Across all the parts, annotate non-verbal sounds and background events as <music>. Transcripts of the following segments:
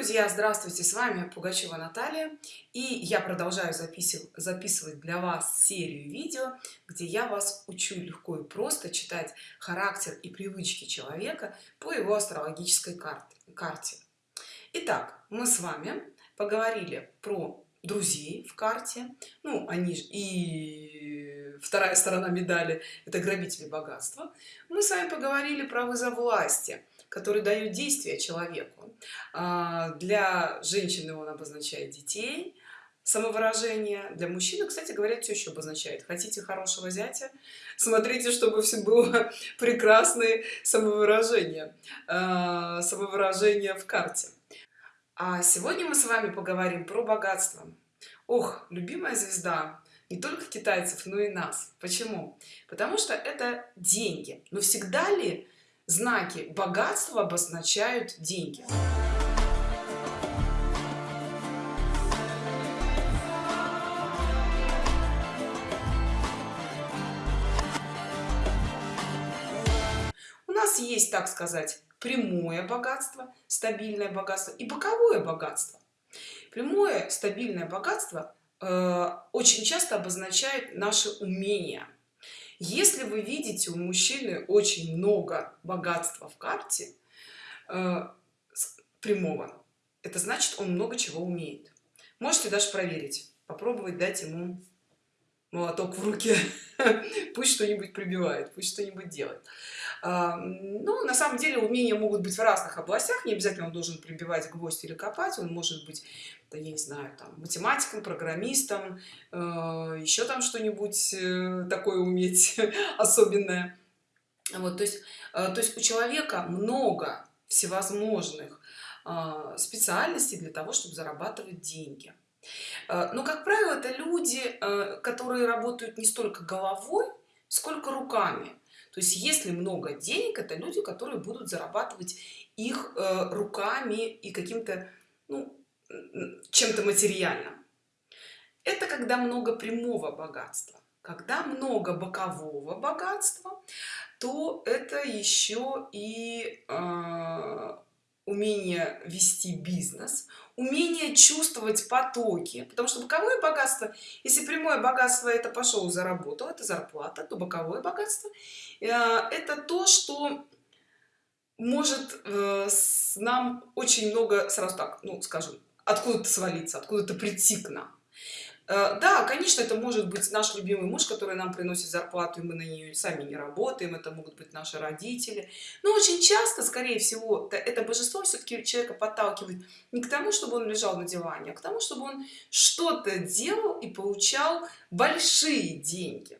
друзья здравствуйте с вами пугачева наталья и я продолжаю записывать записывать для вас серию видео где я вас учу легко и просто читать характер и привычки человека по его астрологической карте карте. Итак, мы с вами поговорили про друзей в карте. Ну они же и вторая сторона медали это грабители богатства. Мы с вами поговорили про вызов власти который дают действия человеку. А, для женщины он обозначает детей самовыражение. Для мужчины кстати говоря все еще обозначает. Хотите хорошего зятя? Смотрите чтобы все было <laughs> прекрасные самовыражения а, самовыражение в карте а сегодня мы с вами поговорим про богатство. Ох любимая звезда не только китайцев но и нас. Почему? Потому что это деньги. Но всегда ли знаки богатства обозначают деньги. У нас есть так сказать прямое богатство стабильное богатство и боковое богатство. Прямое стабильное богатство э, очень часто обозначает наше умение если вы видите у мужчины очень много богатства в карте э, прямого это значит он много чего умеет. Можете даже проверить попробовать дать ему молоток в руки <laughs> пусть что-нибудь прибивает пусть что-нибудь делает. А, ну на самом деле умения могут быть в разных областях. Не обязательно он должен прибивать гвоздь или копать. Он может быть да я не знаю там математиком программистом э, еще там что-нибудь э, такое уметь <laughs> особенное. Вот то есть э, то есть у человека много всевозможных специальностей для того чтобы зарабатывать деньги но как правило это люди э, которые работают не столько головой сколько руками. То есть если много денег это люди которые будут зарабатывать их э, руками и каким-то ну, чем-то материальным. Это когда много прямого богатства. Когда много бокового богатства то это еще и э, умение вести бизнес умение чувствовать потоки. Потому что боковое богатство если прямое богатство это пошел заработал это зарплата то боковое богатство э, это то что может э, нам очень много сразу так ну скажем откуда-то свалиться откуда-то прийти к нам да конечно это может быть наш любимый муж который нам приносит зарплату и мы на нее сами не работаем это могут быть наши родители. Но очень часто скорее всего это божество все-таки человека подталкивает не к тому чтобы он лежал на диване а к тому чтобы он что-то делал и получал большие деньги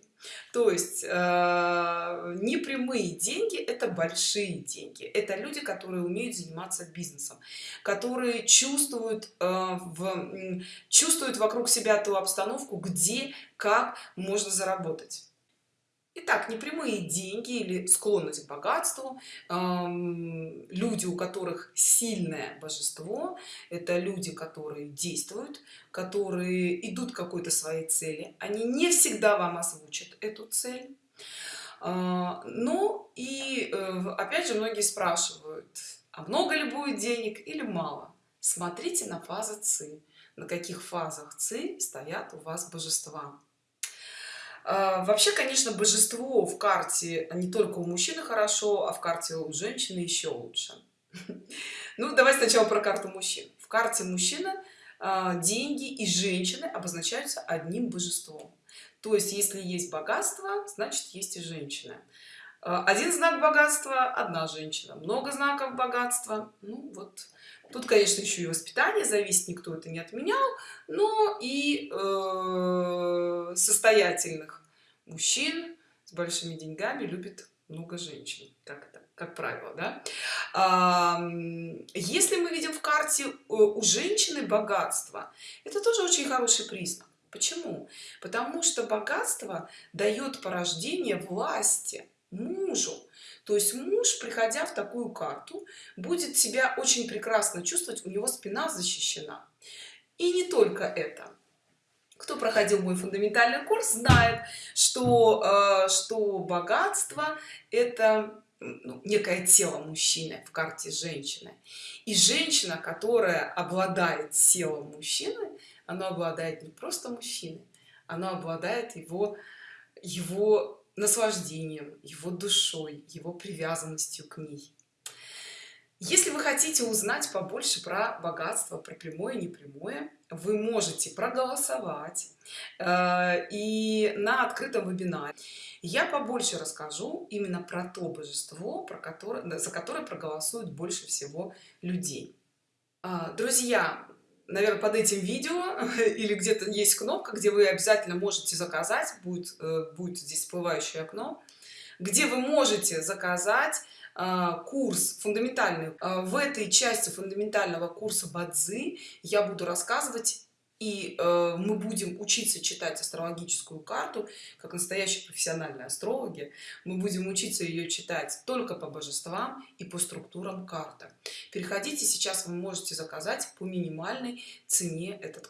то есть э, непрямые деньги это большие деньги. Это люди которые умеют заниматься бизнесом которые чувствуют э, в чувствуют вокруг себя ту обстановку где как можно заработать Итак, непрямые деньги или склонность к богатству, эм, люди, у которых сильное божество, это люди, которые действуют, которые идут какой-то своей цели. Они не всегда вам озвучат эту цель. Э, ну и э, опять же многие спрашивают, а много ли будет денег или мало? Смотрите на фазы ЦИ, на каких фазах ЦИ стоят у вас божества. А, вообще конечно божество в карте не только у мужчины хорошо а в карте у женщины еще лучше. <laughs> Ну давай сначала про карту мужчин. В карте мужчина а, деньги и женщины обозначаются одним божеством. То есть если есть богатство значит есть и женщина. А, один знак богатства одна женщина. Много знаков богатства ну вот. Тут конечно еще и воспитание зависит никто это не отменял но и э, состоятельных мужчин с большими деньгами любит много женщин. Как это? Как правило да? а, если мы видим в карте э, у женщины богатство это тоже очень хороший признак. Почему? Потому что богатство дает порождение власти мужу. То есть муж приходя в такую карту будет себя очень прекрасно чувствовать у него спина защищена. И не только это кто проходил мой фундаментальный курс знает что э, что богатство это ну, некое тело мужчины в карте женщины. И женщина которая обладает телом мужчины она обладает не просто мужчиной она обладает его его наслаждением его душой его привязанностью к ней если вы хотите узнать побольше про богатство про прямое непрямое вы можете проголосовать э, и на открытом вебинаре. Я побольше расскажу именно про то божество про которое за которое проголосуют больше всего людей. А, друзья наверное под этим видео <laughs> или где-то есть кнопка где вы обязательно можете заказать будет э, будет здесь всплывающее окно где вы можете заказать курс фундаментальный а, в этой части фундаментального курса бадзи я буду рассказывать и э, мы будем учиться читать астрологическую карту как настоящие профессиональные астрологи. Мы будем учиться ее читать только по божествам и по структурам карты. Переходите сейчас вы можете заказать по минимальной цене этот